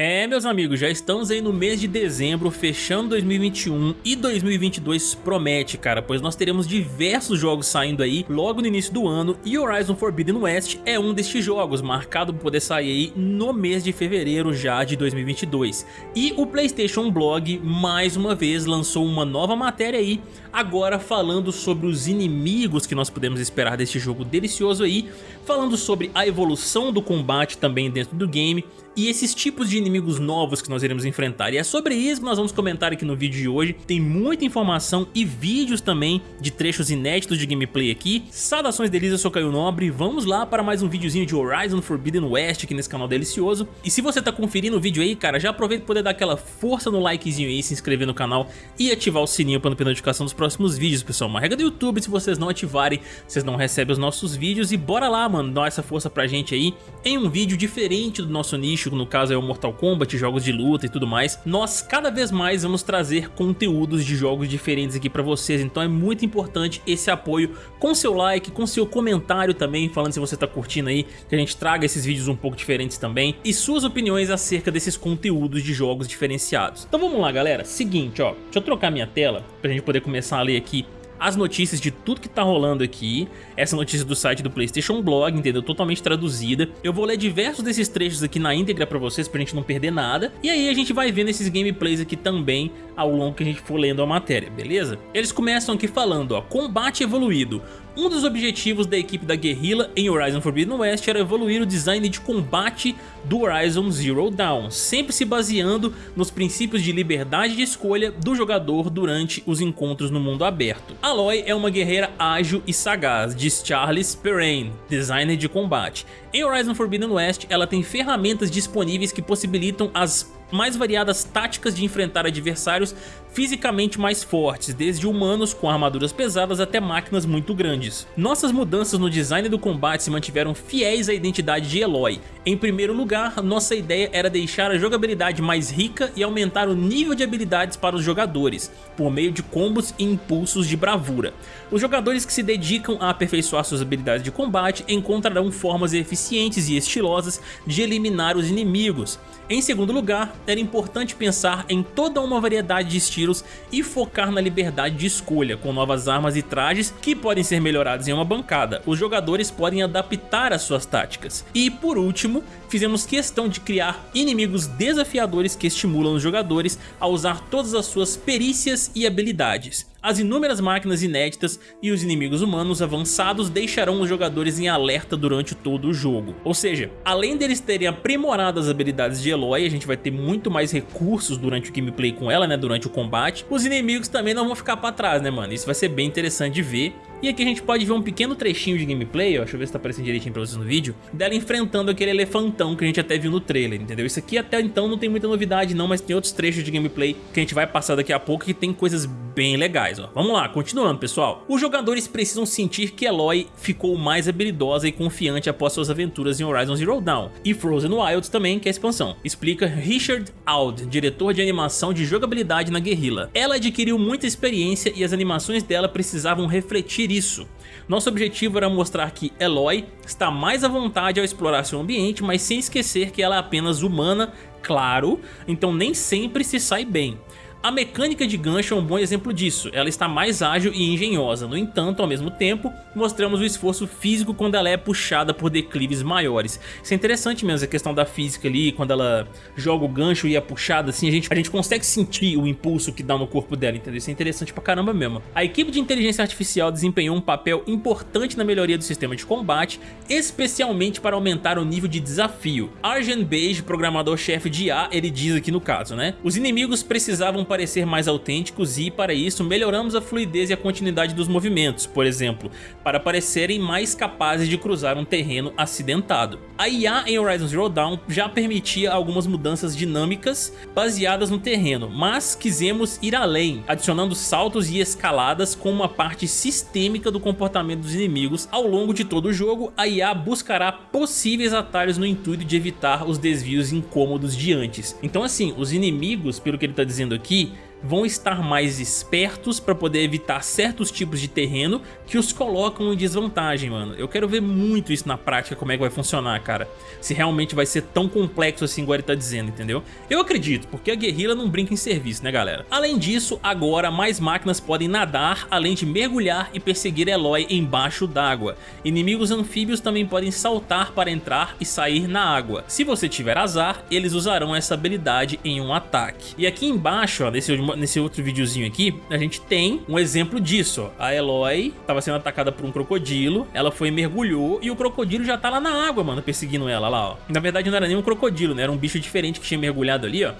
É, meus amigos, já estamos aí no mês de dezembro, fechando 2021 e 2022 promete, cara, pois nós teremos diversos jogos saindo aí logo no início do ano e Horizon Forbidden West é um destes jogos, marcado por poder sair aí no mês de fevereiro já de 2022. E o PlayStation Blog, mais uma vez, lançou uma nova matéria aí, agora falando sobre os inimigos que nós podemos esperar deste jogo delicioso aí, falando sobre a evolução do combate também dentro do game e esses tipos de inimigos novos que nós iremos enfrentar. E é sobre isso que nós vamos comentar aqui no vídeo de hoje. Tem muita informação e vídeos também de trechos inéditos de gameplay aqui. Saudações delícia, eu sou Caio Nobre. Vamos lá para mais um videozinho de Horizon Forbidden West aqui nesse canal delicioso. E se você tá conferindo o vídeo aí, cara, já aproveita para poder dar aquela força no likezinho aí, se inscrever no canal e ativar o sininho para não perder notificação dos próximos vídeos, pessoal. Uma regra do YouTube, se vocês não ativarem, vocês não recebem os nossos vídeos. E bora lá, mano, dar essa força pra gente aí em um vídeo diferente do nosso nicho no caso é o Mortal Kombat, jogos de luta e tudo mais, nós cada vez mais vamos trazer conteúdos de jogos diferentes aqui pra vocês, então é muito importante esse apoio com seu like, com seu comentário também, falando se você tá curtindo aí, que a gente traga esses vídeos um pouco diferentes também, e suas opiniões acerca desses conteúdos de jogos diferenciados. Então vamos lá galera, seguinte ó, deixa eu trocar minha tela pra gente poder começar a ler aqui as notícias de tudo que tá rolando aqui. Essa notícia do site do Playstation Blog, entendeu? Totalmente traduzida. Eu vou ler diversos desses trechos aqui na íntegra pra vocês, pra gente não perder nada. E aí a gente vai vendo esses gameplays aqui também ao longo que a gente for lendo a matéria, beleza? Eles começam aqui falando, ó, combate evoluído. Um dos objetivos da equipe da Guerrilla em Horizon Forbidden West era evoluir o design de combate do Horizon Zero Dawn, sempre se baseando nos princípios de liberdade de escolha do jogador durante os encontros no mundo aberto. Aloy é uma guerreira ágil e sagaz, diz Charles Perrine, designer de combate. Em Horizon Forbidden West, ela tem ferramentas disponíveis que possibilitam as mais variadas táticas de enfrentar adversários fisicamente mais fortes, desde humanos com armaduras pesadas até máquinas muito grandes. Nossas mudanças no design do combate se mantiveram fiéis à identidade de Eloy. Em primeiro lugar, nossa ideia era deixar a jogabilidade mais rica e aumentar o nível de habilidades para os jogadores, por meio de combos e impulsos de bravura. Os jogadores que se dedicam a aperfeiçoar suas habilidades de combate encontrarão formas eficientes e estilosas de eliminar os inimigos. Em segundo lugar, era importante pensar em toda uma variedade de estilos e focar na liberdade de escolha, com novas armas e trajes que podem ser melhorados em uma bancada. Os jogadores podem adaptar as suas táticas. E por último, fizemos questão de criar inimigos desafiadores que estimulam os jogadores a usar todas as suas perícias e habilidades. As inúmeras máquinas inéditas e os inimigos humanos avançados deixarão os jogadores em alerta durante todo o jogo. Ou seja, além deles terem aprimorado as habilidades de Eloy, a gente vai ter muito mais recursos durante o gameplay com ela, né, durante o combate, os inimigos também não vão ficar pra trás, né, mano? Isso vai ser bem interessante de ver e aqui a gente pode ver um pequeno trechinho de gameplay, ó, deixa eu ver se tá aparecendo direitinho pra vocês no vídeo, dela enfrentando aquele elefantão que a gente até viu no trailer, entendeu? Isso aqui até então não tem muita novidade não, mas tem outros trechos de gameplay que a gente vai passar daqui a pouco que tem coisas bem legais, ó. Vamos lá, continuando, pessoal. Os jogadores precisam sentir que Eloy ficou mais habilidosa e confiante após suas aventuras em Horizon Zero Dawn e Frozen Wilds também, que é a expansão. Explica Richard Auld, diretor de animação de jogabilidade na Guerrilla. Ela adquiriu muita experiência e as animações dela precisavam refletir isso. Nosso objetivo era mostrar que Eloy está mais à vontade ao explorar seu ambiente, mas sem esquecer que ela é apenas humana, claro, então nem sempre se sai bem. A mecânica de gancho é um bom exemplo disso, ela está mais ágil e engenhosa, no entanto, ao mesmo tempo, mostramos o esforço físico quando ela é puxada por declives maiores. Isso é interessante mesmo, a questão da física ali, quando ela joga o gancho e é puxada assim, a gente, a gente consegue sentir o impulso que dá no corpo dela, entendeu? Isso é interessante pra caramba mesmo. A equipe de inteligência artificial desempenhou um papel importante na melhoria do sistema de combate, especialmente para aumentar o nível de desafio. Arjen Beige, programador-chefe de IA, ele diz aqui no caso, né? Os inimigos precisavam parecer mais autênticos e, para isso, melhoramos a fluidez e a continuidade dos movimentos, por exemplo, para parecerem mais capazes de cruzar um terreno acidentado. A IA em Horizon Zero Dawn já permitia algumas mudanças dinâmicas baseadas no terreno, mas quisemos ir além, adicionando saltos e escaladas com uma parte sistêmica do comportamento dos inimigos. Ao longo de todo o jogo, a IA buscará possíveis atalhos no intuito de evitar os desvios incômodos de antes. Então assim, os inimigos, pelo que ele está dizendo aqui, vão estar mais espertos para poder evitar certos tipos de terreno que os colocam em desvantagem, mano. Eu quero ver muito isso na prática, como é que vai funcionar, cara. Se realmente vai ser tão complexo assim igual ele tá dizendo, entendeu? Eu acredito, porque a guerrilha não brinca em serviço, né, galera? Além disso, agora mais máquinas podem nadar, além de mergulhar e perseguir Eloy embaixo d'água. Inimigos anfíbios também podem saltar para entrar e sair na água. Se você tiver azar, eles usarão essa habilidade em um ataque. E aqui embaixo, ó, nesse, nesse outro videozinho aqui, a gente tem um exemplo disso. Ó. A Eloy estava sendo atacada por um crocodilo, ela foi mergulhou e o crocodilo já tá lá na água, mano, perseguindo ela lá, ó. Na verdade não era nem um crocodilo, né? Era um bicho diferente que tinha mergulhado ali, ó.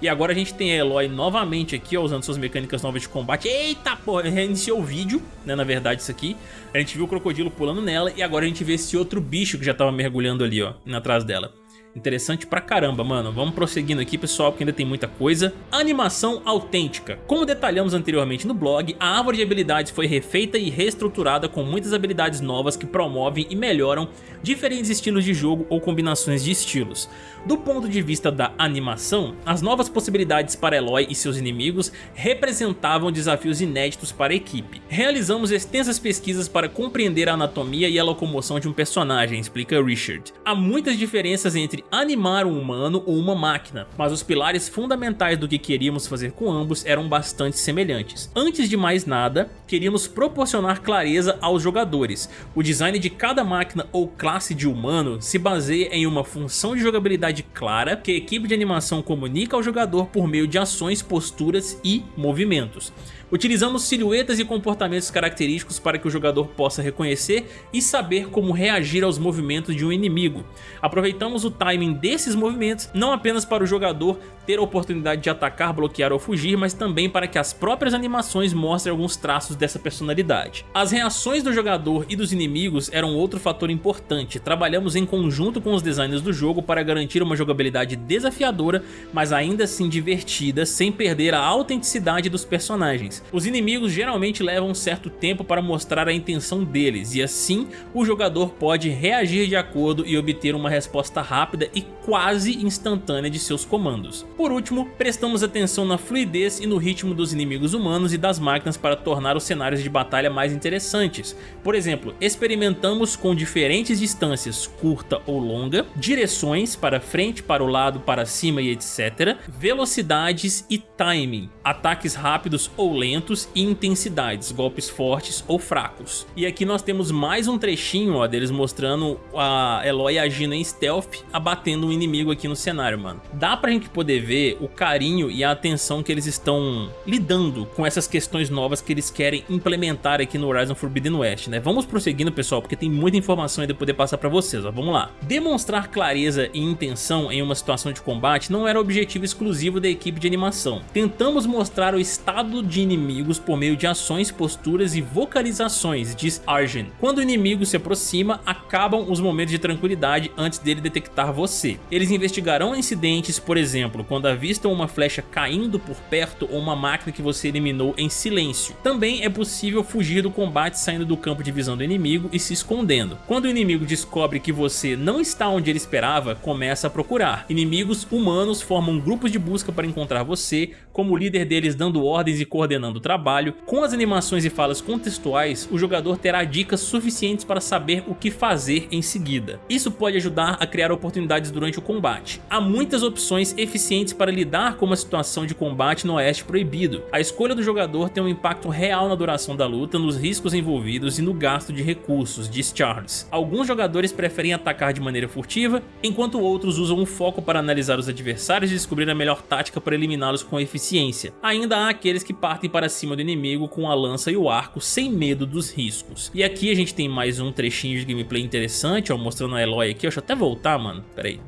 E agora a gente tem a Eloy novamente aqui, ó, usando suas mecânicas novas de combate. Eita porra, reiniciou o vídeo, né, na verdade isso aqui. A gente viu o crocodilo pulando nela e agora a gente vê esse outro bicho que já tava mergulhando ali, ó, atrás dela. Interessante pra caramba, mano. Vamos prosseguindo aqui, pessoal, porque ainda tem muita coisa. Animação autêntica. Como detalhamos anteriormente no blog, a árvore de habilidades foi refeita e reestruturada com muitas habilidades novas que promovem e melhoram diferentes estilos de jogo ou combinações de estilos. Do ponto de vista da animação, as novas possibilidades para Eloy e seus inimigos representavam desafios inéditos para a equipe. Realizamos extensas pesquisas para compreender a anatomia e a locomoção de um personagem, explica Richard. Há muitas diferenças entre animar um humano ou uma máquina, mas os pilares fundamentais do que queríamos fazer com ambos eram bastante semelhantes. Antes de mais nada, queríamos proporcionar clareza aos jogadores. O design de cada máquina ou classe de humano se baseia em uma função de jogabilidade clara que a equipe de animação comunica ao jogador por meio de ações, posturas e movimentos. Utilizamos silhuetas e comportamentos característicos para que o jogador possa reconhecer e saber como reagir aos movimentos de um inimigo. Aproveitamos o timing desses movimentos não apenas para o jogador ter a oportunidade de atacar, bloquear ou fugir, mas também para que as próprias animações mostrem alguns traços dessa personalidade. As reações do jogador e dos inimigos eram outro fator importante. Trabalhamos em conjunto com os designers do jogo para garantir uma jogabilidade desafiadora, mas ainda assim divertida, sem perder a autenticidade dos personagens. Os inimigos geralmente levam um certo tempo para mostrar a intenção deles e assim o jogador pode reagir de acordo e obter uma resposta rápida e quase instantânea de seus comandos. Por último, prestamos atenção na fluidez e no ritmo dos inimigos humanos e das máquinas para tornar os cenários de batalha mais interessantes. Por exemplo, experimentamos com diferentes distâncias, curta ou longa, direções para frente, para o lado, para cima e etc, velocidades e timing, ataques rápidos ou lentos lentos e intensidades, golpes fortes ou fracos. E aqui nós temos mais um trechinho ó, deles mostrando a Eloy agindo em stealth, abatendo um inimigo aqui no cenário, mano. Dá pra gente poder ver o carinho e a atenção que eles estão lidando com essas questões novas que eles querem implementar aqui no Horizon Forbidden West, né? Vamos prosseguindo, pessoal, porque tem muita informação ainda poder passar pra vocês, ó. Vamos lá. Demonstrar clareza e intenção em uma situação de combate não era objetivo exclusivo da equipe de animação. Tentamos mostrar o estado de inimigo inimigos por meio de ações, posturas e vocalizações, diz Arjen. Quando o inimigo se aproxima, acabam os momentos de tranquilidade antes dele detectar você. Eles investigarão incidentes, por exemplo, quando avistam uma flecha caindo por perto ou uma máquina que você eliminou em silêncio. Também é possível fugir do combate saindo do campo de visão do inimigo e se escondendo. Quando o inimigo descobre que você não está onde ele esperava, começa a procurar. Inimigos humanos formam grupos de busca para encontrar você, como o líder deles dando ordens e coordenando do trabalho, com as animações e falas contextuais, o jogador terá dicas suficientes para saber o que fazer em seguida. Isso pode ajudar a criar oportunidades durante o combate. Há muitas opções eficientes para lidar com uma situação de combate no Oeste Proibido. A escolha do jogador tem um impacto real na duração da luta, nos riscos envolvidos e no gasto de recursos, diz Charles. Alguns jogadores preferem atacar de maneira furtiva, enquanto outros usam um foco para analisar os adversários e descobrir a melhor tática para eliminá-los com eficiência. Ainda há aqueles que partem para cima do inimigo com a lança e o arco sem medo dos riscos. E aqui a gente tem mais um trechinho de gameplay interessante, ó, mostrando a Eloy aqui. Deixa eu até voltar, mano. Pera aí.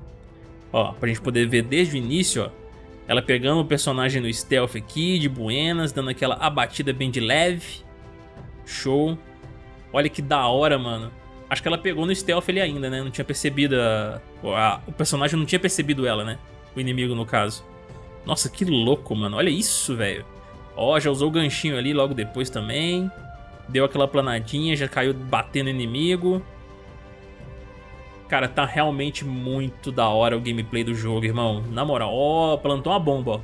Ó, pra gente poder ver desde o início, ó. Ela pegando o personagem no stealth aqui, de buenas, dando aquela abatida bem de leve. Show. Olha que da hora, mano. Acho que ela pegou no stealth ali ainda, né? Não tinha percebido a... O personagem não tinha percebido ela, né? O inimigo, no caso. Nossa, que louco, mano. Olha isso, velho. Ó, já usou o ganchinho ali logo depois também. Deu aquela planadinha, já caiu batendo inimigo. Cara, tá realmente muito da hora o gameplay do jogo, irmão. Na moral, ó, plantou uma bomba, ó.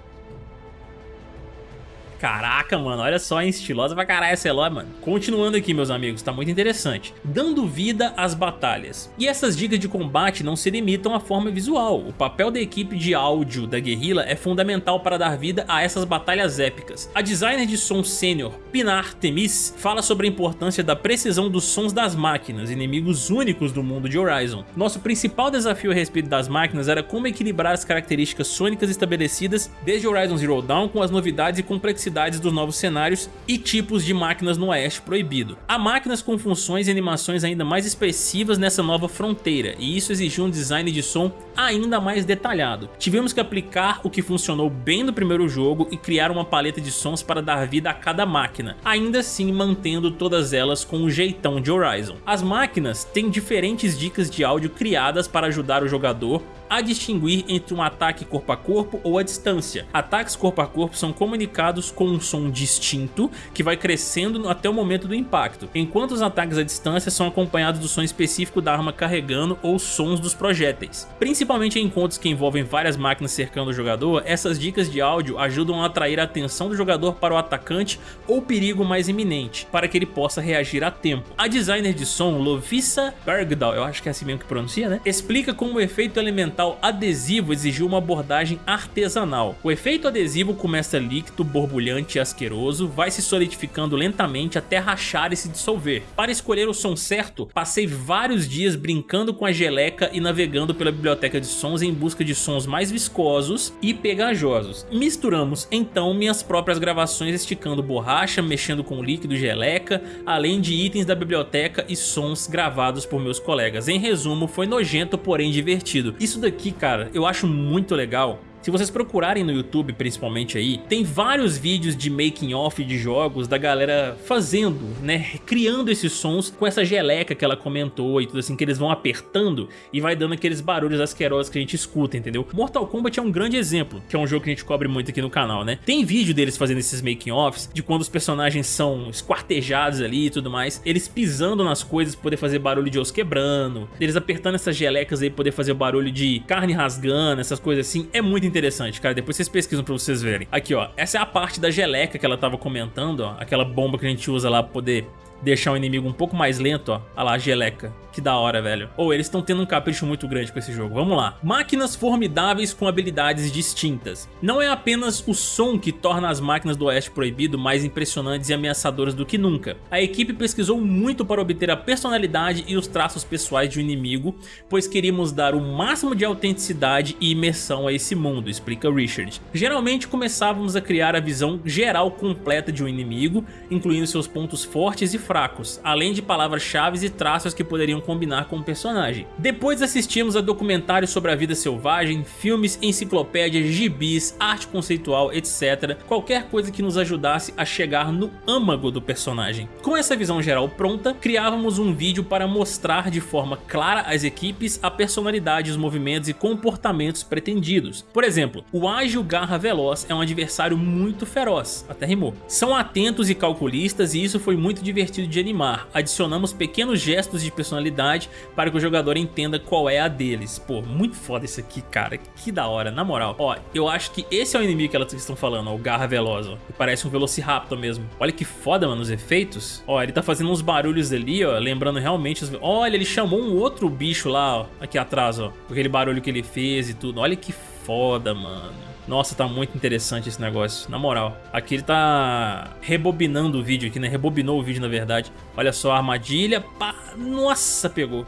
Caraca, mano, olha só, hein? Estilosa pra caralho essa Eloy, mano. Continuando aqui, meus amigos, tá muito interessante. Dando vida às batalhas. E essas dicas de combate não se limitam à forma visual. O papel da equipe de áudio da guerrilla é fundamental para dar vida a essas batalhas épicas. A designer de som sênior, Pinar Temis, fala sobre a importância da precisão dos sons das máquinas, inimigos únicos do mundo de Horizon. Nosso principal desafio a respeito das máquinas era como equilibrar as características sônicas estabelecidas desde Horizon Zero Dawn com as novidades e complexidades dos novos cenários e tipos de máquinas no Oeste Proibido. Há máquinas com funções e animações ainda mais expressivas nessa nova fronteira, e isso exigiu um design de som ainda mais detalhado. Tivemos que aplicar o que funcionou bem no primeiro jogo e criar uma paleta de sons para dar vida a cada máquina, ainda assim mantendo todas elas com o jeitão de Horizon. As máquinas têm diferentes dicas de áudio criadas para ajudar o jogador a distinguir entre um ataque corpo a corpo ou a distância. Ataques corpo a corpo são comunicados com um som distinto que vai crescendo até o momento do impacto, enquanto os ataques à distância são acompanhados do som específico da arma carregando ou sons dos projéteis. Principalmente em encontros que envolvem várias máquinas cercando o jogador, essas dicas de áudio ajudam a atrair a atenção do jogador para o atacante ou perigo mais iminente, para que ele possa reagir a tempo. A designer de som, Lovisa Bergdahl, eu acho que é assim mesmo que pronuncia, né? Explica como o efeito elemental adesivo exigiu uma abordagem artesanal. O efeito adesivo começa líquido, borbulhante e asqueroso, vai se solidificando lentamente até rachar e se dissolver. Para escolher o som certo, passei vários dias brincando com a geleca e navegando pela biblioteca de sons em busca de sons mais viscosos e pegajosos. Misturamos então minhas próprias gravações esticando borracha, mexendo com líquido geleca, além de itens da biblioteca e sons gravados por meus colegas. Em resumo, foi nojento porém divertido. Isso daqui, cara, eu acho muito legal se vocês procurarem no YouTube, principalmente aí, tem vários vídeos de making off de jogos da galera fazendo, né, criando esses sons com essa geleca que ela comentou e tudo assim, que eles vão apertando e vai dando aqueles barulhos asquerosos que a gente escuta, entendeu? Mortal Kombat é um grande exemplo, que é um jogo que a gente cobre muito aqui no canal, né? Tem vídeo deles fazendo esses making offs, de quando os personagens são esquartejados ali e tudo mais, eles pisando nas coisas poder fazer barulho de osso quebrando, eles apertando essas gelecas aí poder fazer barulho de carne rasgando, essas coisas assim, é muito interessante, cara. Depois vocês pesquisam pra vocês verem. Aqui, ó. Essa é a parte da geleca que ela tava comentando, ó. Aquela bomba que a gente usa lá pra poder deixar o inimigo um pouco mais lento, ó. Olha lá, a geleca. Que da hora, velho. Ou oh, eles estão tendo um capricho muito grande com esse jogo. Vamos lá. Máquinas formidáveis com habilidades distintas. Não é apenas o som que torna as máquinas do Oeste Proibido mais impressionantes e ameaçadoras do que nunca. A equipe pesquisou muito para obter a personalidade e os traços pessoais de um inimigo, pois queríamos dar o máximo de autenticidade e imersão a esse mundo, explica Richard. Geralmente começávamos a criar a visão geral completa de um inimigo, incluindo seus pontos fortes e fracos, além de palavras-chave e traços que poderiam combinar com o personagem. Depois assistimos a documentários sobre a vida selvagem, filmes, enciclopédias, gibis, arte conceitual, etc. Qualquer coisa que nos ajudasse a chegar no âmago do personagem. Com essa visão geral pronta, criávamos um vídeo para mostrar de forma clara às equipes a personalidade, os movimentos e comportamentos pretendidos. Por exemplo, o ágil Garra Veloz é um adversário muito feroz, até rimou. São atentos e calculistas e isso foi muito divertido de animar. Adicionamos pequenos gestos de personalidade para que o jogador entenda qual é a deles. Pô, muito foda isso aqui, cara. Que da hora, na moral. Ó, eu acho que esse é o inimigo que elas estão falando, ó, o Garra Veloz, ó. Parece um Velociraptor mesmo. Olha que foda, mano, os efeitos. Ó, ele tá fazendo uns barulhos ali, ó, lembrando realmente os... Olha, ele chamou um outro bicho lá, ó, aqui atrás, ó. Aquele barulho que ele fez e tudo. Olha que foda, mano. Nossa, tá muito interessante esse negócio, na moral. Aqui ele tá rebobinando o vídeo aqui, né? Rebobinou o vídeo, na verdade. Olha só a armadilha. Pá. Nossa, pegou.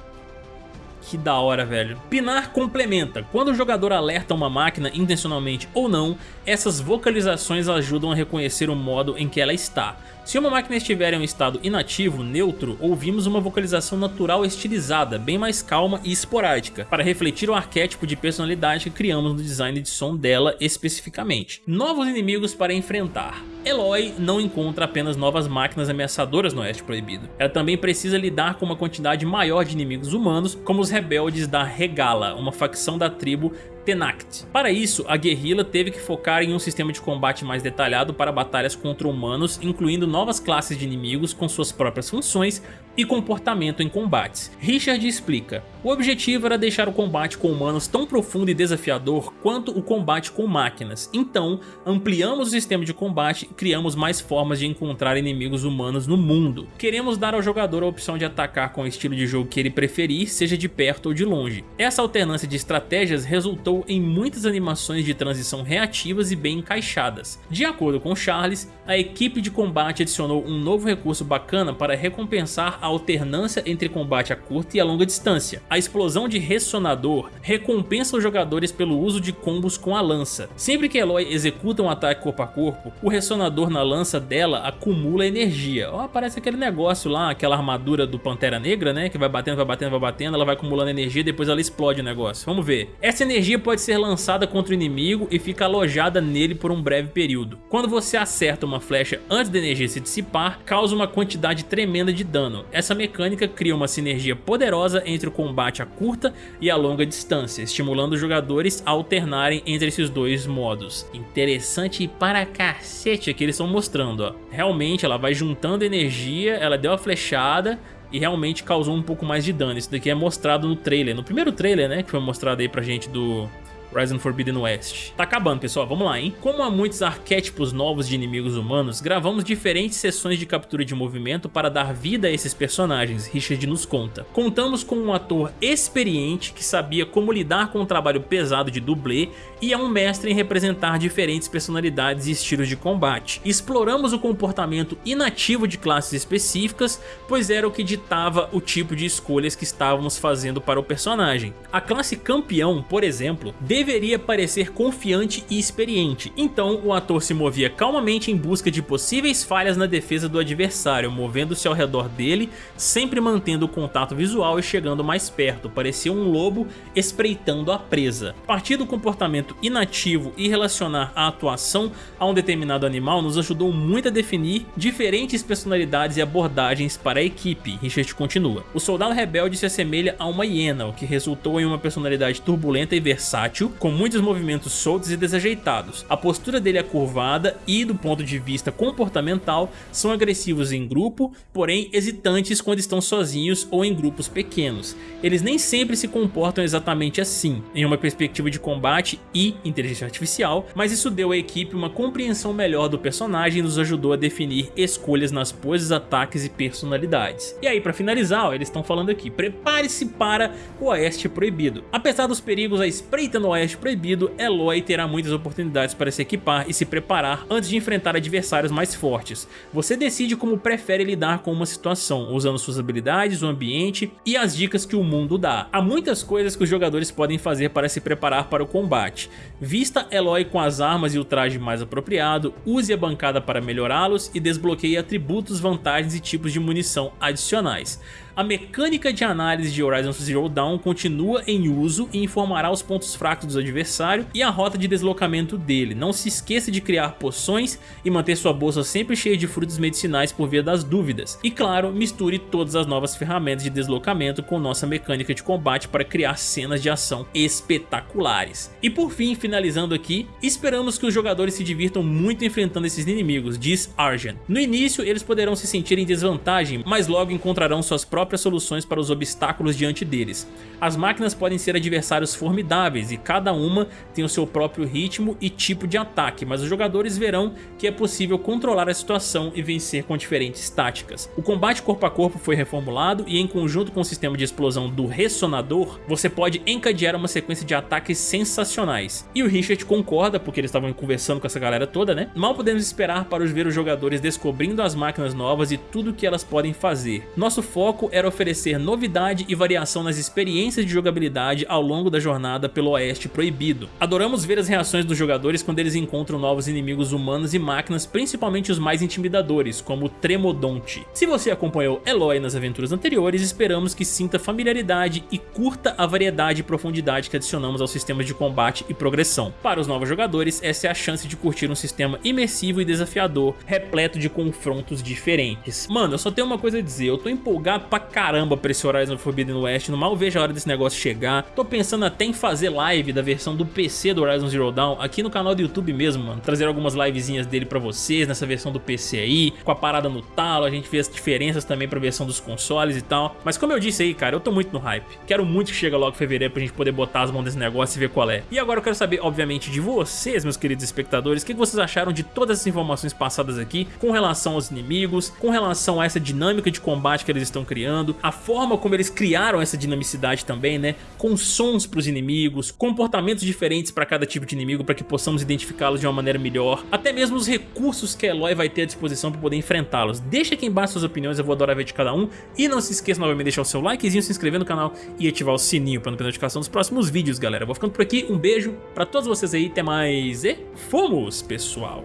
Que da hora, velho. Pinar complementa. Quando o jogador alerta uma máquina, intencionalmente ou não, essas vocalizações ajudam a reconhecer o modo em que ela está. Se uma máquina estiver em um estado inativo, neutro, ouvimos uma vocalização natural estilizada, bem mais calma e esporádica, para refletir o arquétipo de personalidade que criamos no design de som dela especificamente. Novos inimigos para enfrentar. Eloy não encontra apenas novas máquinas ameaçadoras no Oeste Proibido. Ela também precisa lidar com uma quantidade maior de inimigos humanos, como os rebeldes da Regala, uma facção da tribo Tenact. Para isso, a guerrilla teve que focar em um sistema de combate mais detalhado para batalhas contra humanos, incluindo novas classes de inimigos com suas próprias funções e comportamento em combates. Richard explica, o objetivo era deixar o combate com humanos tão profundo e desafiador quanto o combate com máquinas, então ampliamos o sistema de combate e criamos mais formas de encontrar inimigos humanos no mundo. Queremos dar ao jogador a opção de atacar com o estilo de jogo que ele preferir, seja de perto ou de longe. Essa alternância de estratégias resultou em muitas animações de transição reativas e bem encaixadas. De acordo com Charles, a equipe de combate adicionou um novo recurso bacana para recompensar a alternância entre combate a curta e a longa distância. A explosão de ressonador recompensa os jogadores pelo uso de combos com a lança. Sempre que Eloy executa um ataque corpo a corpo, o ressonador na lança dela acumula energia. Ó, parece aquele negócio lá, aquela armadura do Pantera Negra, né? Que vai batendo, vai batendo, vai batendo, ela vai acumulando energia e depois ela explode o negócio. Vamos ver. Essa energia pode ser lançada contra o inimigo e fica alojada nele por um breve período. Quando você acerta uma flecha antes da energia se dissipar, causa uma quantidade tremenda de dano. Essa mecânica cria uma sinergia poderosa entre o combate a curta e a longa distância, estimulando os jogadores a alternarem entre esses dois modos. Interessante para cacete que eles estão mostrando, ó. Realmente ela vai juntando energia, ela deu a flechada, e realmente causou um pouco mais de dano. Isso daqui é mostrado no trailer, no primeiro trailer, né, que foi mostrado aí pra gente do Horizon Forbidden West. Tá acabando, pessoal, vamos lá, hein? Como há muitos arquétipos novos de inimigos humanos, gravamos diferentes sessões de captura de movimento para dar vida a esses personagens, Richard nos conta. Contamos com um ator experiente que sabia como lidar com o trabalho pesado de dublê e é um mestre em representar diferentes personalidades e estilos de combate. Exploramos o comportamento inativo de classes específicas, pois era o que ditava o tipo de escolhas que estávamos fazendo para o personagem. A classe campeão, por exemplo, deveria parecer confiante e experiente, então o ator se movia calmamente em busca de possíveis falhas na defesa do adversário, movendo-se ao redor dele, sempre mantendo o contato visual e chegando mais perto, parecia um lobo espreitando a presa. Partir do comportamento inativo e relacionar a atuação a um determinado animal nos ajudou muito a definir diferentes personalidades e abordagens para a equipe, Richard continua. O soldado rebelde se assemelha a uma hiena, o que resultou em uma personalidade turbulenta e versátil, com muitos movimentos soltos e desajeitados. A postura dele é curvada e, do ponto de vista comportamental, são agressivos em grupo, porém hesitantes quando estão sozinhos ou em grupos pequenos. Eles nem sempre se comportam exatamente assim, em uma perspectiva de combate e inteligência artificial, mas isso deu à equipe uma compreensão melhor do personagem e nos ajudou a definir escolhas nas poses, ataques e personalidades. E aí, para finalizar, ó, eles estão falando aqui, prepare-se para o Oeste Proibido. Apesar dos perigos à espreita no Oeste Proibido, Eloy terá muitas oportunidades para se equipar e se preparar antes de enfrentar adversários mais fortes. Você decide como prefere lidar com uma situação, usando suas habilidades, o ambiente e as dicas que o mundo dá. Há muitas coisas que os jogadores podem fazer para se preparar para o combate. Vista Eloy com as armas e o traje mais apropriado, use a bancada para melhorá-los e desbloqueie atributos, vantagens e tipos de munição adicionais. A mecânica de análise de Horizon Zero Dawn continua em uso e informará os pontos fracos do adversário e a rota de deslocamento dele. Não se esqueça de criar poções e manter sua bolsa sempre cheia de frutos medicinais por via das dúvidas. E claro, misture todas as novas ferramentas de deslocamento com nossa mecânica de combate para criar cenas de ação espetaculares. E por fim, finalizando aqui, esperamos que os jogadores se divirtam muito enfrentando esses inimigos, diz Argent. No início, eles poderão se sentir em desvantagem, mas logo encontrarão suas próprias próprias soluções para os obstáculos diante deles. As máquinas podem ser adversários formidáveis e cada uma tem o seu próprio ritmo e tipo de ataque, mas os jogadores verão que é possível controlar a situação e vencer com diferentes táticas. O combate corpo a corpo foi reformulado e em conjunto com o sistema de explosão do Ressonador, você pode encadear uma sequência de ataques sensacionais. E o Richard concorda, porque eles estavam conversando com essa galera toda, né? Mal podemos esperar para ver os jogadores descobrindo as máquinas novas e tudo que elas podem fazer. Nosso foco era oferecer novidade e variação nas experiências de jogabilidade ao longo da jornada pelo Oeste Proibido. Adoramos ver as reações dos jogadores quando eles encontram novos inimigos humanos e máquinas, principalmente os mais intimidadores, como o Tremodonte. Se você acompanhou Eloy nas aventuras anteriores, esperamos que sinta familiaridade e curta a variedade e profundidade que adicionamos aos sistemas de combate e progressão. Para os novos jogadores, essa é a chance de curtir um sistema imersivo e desafiador, repleto de confrontos diferentes. Mano, eu só tenho uma coisa a dizer, eu tô empolgado pra caramba pra esse Horizon Forbidden West, não mal vejo a hora desse negócio chegar. Tô pensando até em fazer live da versão do PC do Horizon Zero Dawn aqui no canal do YouTube mesmo, mano. Trazer algumas livezinhas dele pra vocês nessa versão do PC aí, com a parada no talo, a gente as diferenças também pra versão dos consoles e tal. Mas como eu disse aí, cara, eu tô muito no hype. Quero muito que chegue logo em fevereiro pra gente poder botar as mãos nesse negócio e ver qual é. E agora eu quero saber, obviamente, de vocês, meus queridos espectadores, o que vocês acharam de todas essas informações passadas aqui com relação aos inimigos, com relação a essa dinâmica de combate que eles estão criando, a forma como eles criaram essa dinamicidade também, né? Com sons pros inimigos, comportamentos diferentes para cada tipo de inimigo para que possamos identificá-los de uma maneira melhor, até mesmo os recursos que a Eloy vai ter à disposição para poder enfrentá-los. Deixa aqui embaixo suas opiniões, eu vou adorar ver de cada um. E não se esqueça novamente de deixar o seu likezinho, se inscrever no canal e ativar o sininho para não perder notificação dos próximos vídeos, galera. Vou ficando por aqui, um beijo para todos vocês aí, até mais e fomos, pessoal!